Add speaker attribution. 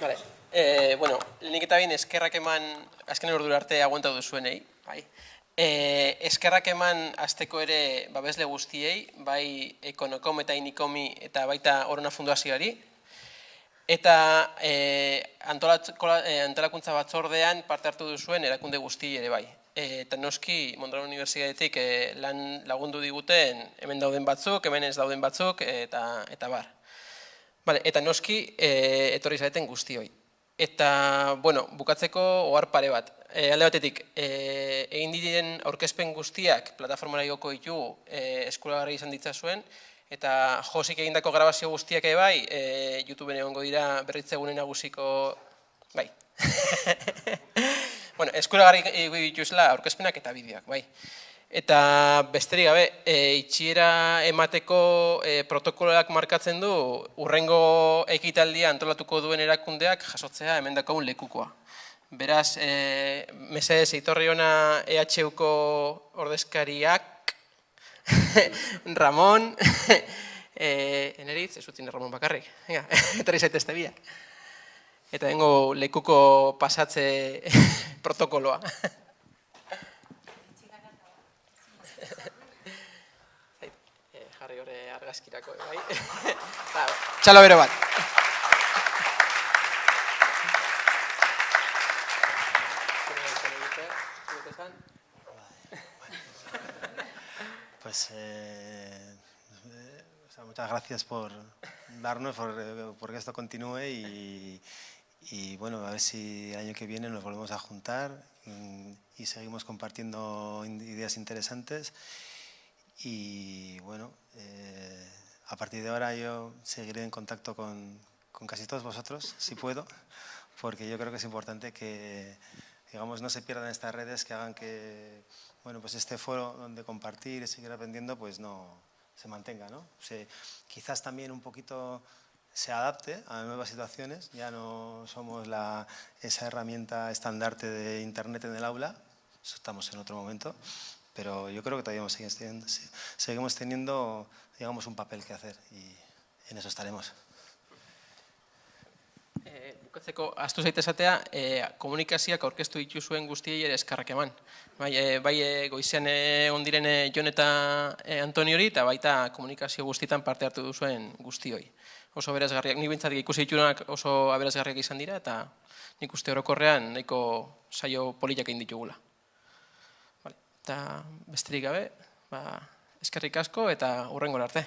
Speaker 1: Vale. E, bueno, lehenik eta behin eskerrak eman, azken ordura arte aguanta duzuenei, bai. E, eskerrak eman azteko ere babesle guztiei, bai ekonokom eta inikomi eta baita horona funduazioari. Eta e, antolakuntza batzordean parte hartu duzuen erakunde guzti ere bai. Eta noski Mondragon Universitatetik e, lan lagundu diguten hemen dauden batzuk, hemen ez dauden batzuk eta, eta bar. Vale, eta noski e, etorri zaeten guztioi. Eta, bueno, bukatzeko ohar pare bat. E, alde batetik, e, egin diren aurkezpen guztiak plataformara igoko ditu e, eskuragarri izan ditza zuen, eta josik egindako grabazio guztiak ere bai, e, YouTubeen egongo dira berritzegunen nagusiko, bai. bueno, eskuragarri dituzela aurkezpenak eta bideoak, bai. Eta besterik gabe, e, itxiera emateko e, protokoloak markatzen du urrengo ekitaldia antolatuko duen erakundeak jasotzea hemen un lekukoa. Beraz, e, mesedez eitorri ona EHUko ordezkariak, Ramon, e, eneritz, ez utzin Ramon bakarrik, eta zaitezte biak. Eta dengo lekuko pasatze protokoloa. jarri hori argazkirako, bai? Ba, txalo bero bat.
Speaker 2: Pues eh, o sea, muchas gracias por darnos, por, por que esto continúe y, y, bueno, a ver si el año que viene nos volvemos a juntar y, y seguimos compartiendo ideas interesantes y bueno, eh, a partir de ahora yo seguiré en contacto con, con, casi todos vosotros, si puedo, porque yo creo que es importante que digamos, no se pierdan estas redes que hagan que bueno, pues este foro donde compartir y seguir aprendiendo pues no se mantenga. ¿no? Se, quizás también un poquito se adapte a nuevas situaciones, ya no somos la, esa herramienta estandarte de Internet en el aula, eso estamos en otro momento, pero yo creo que todavía seguimos teniendo, seguimos teniendo digamos, un papel que hacer y en eso estaremos.
Speaker 1: Eh, bukatzeko, astu zaitezatea, eh, komunikazioak aurkeztu dituzuen guztiei ere eskarrak eman. Bai, eh, bai eh, goizean ondiren eh, Jon eta eh, Antoniori, eta baita komunikazio guztietan parte hartu duzuen guztioi. Oso aberazgarriak, nik bintzat ikusi ditunak oso aberazgarriak izan dira, eta nik uste orokorrean nahiko saio politak egin ditugula. Eta besterik gabe, ba, eskerrik asko eta hurrengo arte.